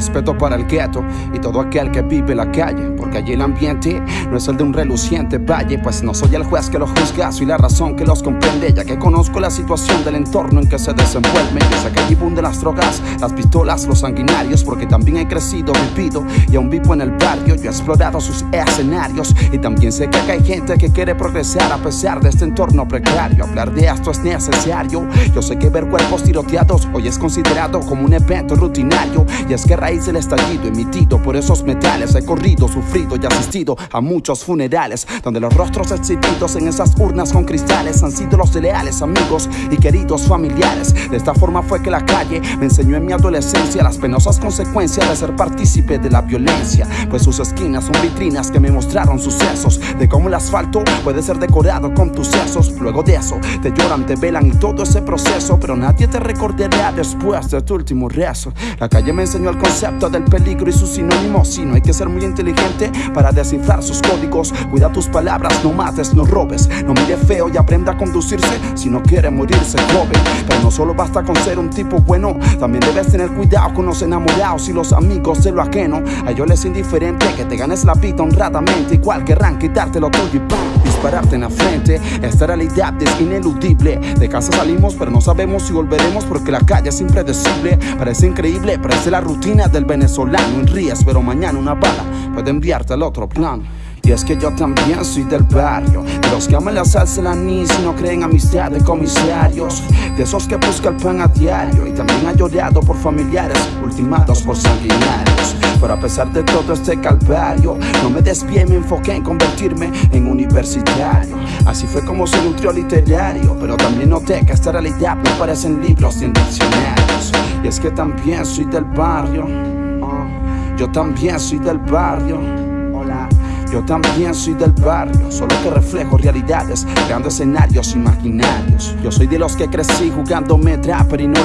respeto para el gueto y todo aquel que vive la calle, porque allí el ambiente no es el de un reluciente valle, pues no soy el juez que lo juzga, soy la razón que los comprende, ya que conozco la situación del entorno en que se desenvuelven. Yo sé que allí de las drogas, las pistolas, los sanguinarios, porque también he crecido, vivido y aún vivo en el barrio. Yo he explorado sus escenarios y también sé que hay gente que quiere progresar a pesar de este entorno precario. Hablar de esto es necesario. Yo sé que ver cuerpos tiroteados hoy es considerado como un evento rutinario y es que a raíz del estallido emitido por esos metales he corrido, sufrido y asistido a muchos funerales donde los rostros exhibidos en esas urnas con cristales han sido los de leales amigos y queridos familiares. De esta forma fue que la calle me enseñó en mi adolescencia las penosas consecuencias de ser partícipe de la violencia, pues sus esquinas son vitrinas que me mostraron sucesos de cómo el asfalto puede ser decorado con tus sesos. Luego de eso te lloran, te velan y todo ese proceso, pero nadie te recordará después de tu último rezo. La calle me enseñó el concepto del peligro y sus sinónimos. Si no hay que ser muy inteligente para descifrar sus códigos. Cuida tus palabras, no mates, no robes. No mire feo y aprenda a conducirse si no quiere morirse joven. Pero no solo basta con ser un tipo bueno, también debes tener cuidado con los enamorados y los amigos de lo ajeno. A ellos les indiferente que te ganes la vida honradamente. Igual querrán quitarte lo tuyo y ¡pum! dispararte en la frente. Esta realidad es ineludible. De casa salimos, pero no sabemos si volveremos porque la calle es impredecible. Parece increíble, parece la rutina del venezolano. En rías, pero mañana una bala puede enviarte al otro plano. Y es que yo también soy del barrio. De los que aman la salsa, el anís y no creen amistad de comisarios. De esos que buscan el pan a diario Y también ha llorado por familiares ultimados por sanguinarios. Pero a pesar de todo este calvario No me desvié, me enfoqué en convertirme en universitario. Así fue como se nutrió literario Pero también noté que esta realidad no aparece en libros ni en diccionarios. Y es que también soy del barrio. Yo también soy del barrio yo también soy del barrio, solo que reflejo realidades, creando escenarios imaginarios. Yo soy de los que crecí jugándome trapper y no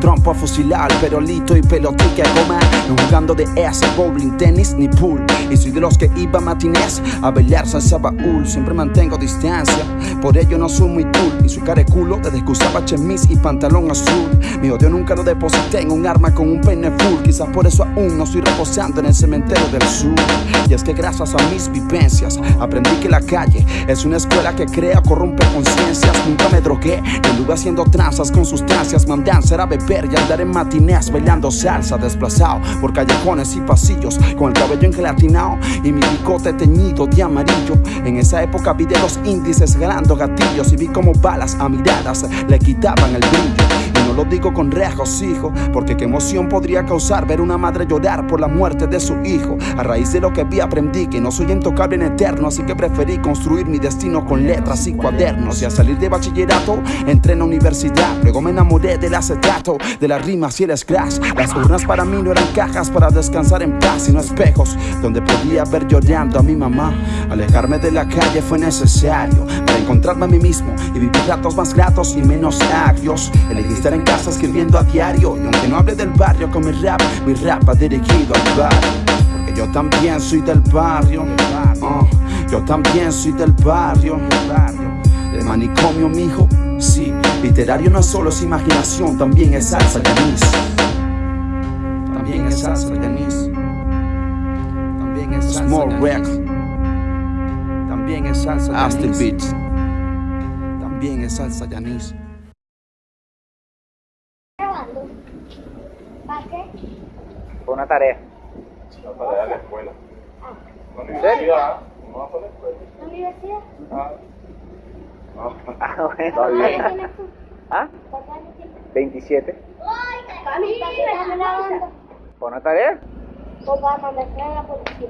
trompo a fusilar, perolito y pelotica goma. No jugando de ese bowling, tenis ni pool. Y soy de los que iba a matinés a bailar salsa baúl. Siempre mantengo distancia, por ello no soy muy cool. Y soy careculo desde que usaba chemis y pantalón azul. Mi odio nunca lo deposité en un arma con un peine full. Quizás por eso aún no estoy reposando en el cementerio del sur. Y es que gracias a mis vivencias. Aprendí que la calle es una escuela que crea, corrompe conciencias. Nunca me drogué, anduve haciendo tranzas con sustancias. Mandé a beber y andar en matinés bailando salsa, desplazado por callejones y pasillos. Con el cabello engelatinado y mi bigote teñido de amarillo. En esa época vi de los índices ganando gatillos y vi como balas a miradas le quitaban el brillo lo digo con regocijo, porque qué emoción podría causar ver una madre llorar por la muerte de su hijo. A raíz de lo que vi aprendí que no soy intocable en eterno, así que preferí construir mi destino con letras y cuadernos. Y al salir de bachillerato entré en la universidad, luego me enamoré del acetato, de las rimas y el scratch. Las urnas para mí no eran cajas para descansar en paz, sino espejos donde podía ver llorando a mi mamá. Alejarme de la calle fue necesario para encontrarme a mí mismo y vivir ratos más gratos y menos agrios. Elegí estar en casa escribiendo a diario. Y aunque no hable del barrio con mi rap Mi rap va dirigido al barrio Porque yo también soy del barrio uh, Yo también soy del barrio El manicomio, mijo, sí. Literario no solo es imaginación También es salsa y anís. También es salsa y anís. También es salsa Small Rex También es salsa y anís. Beats. También es salsa y anís ¿Para qué? Fue una tarea. Una tarea de la escuela. Ah. La universidad. ¿No vas a la escuela? ¿La universidad? Ah. Ah, bueno. ¿Cuántos años tienes tú? ¿Ah? ¿Cuántos años tienes? 27. Mami, ¿para qué estás grabando? ¿Fue una tarea? A la policía.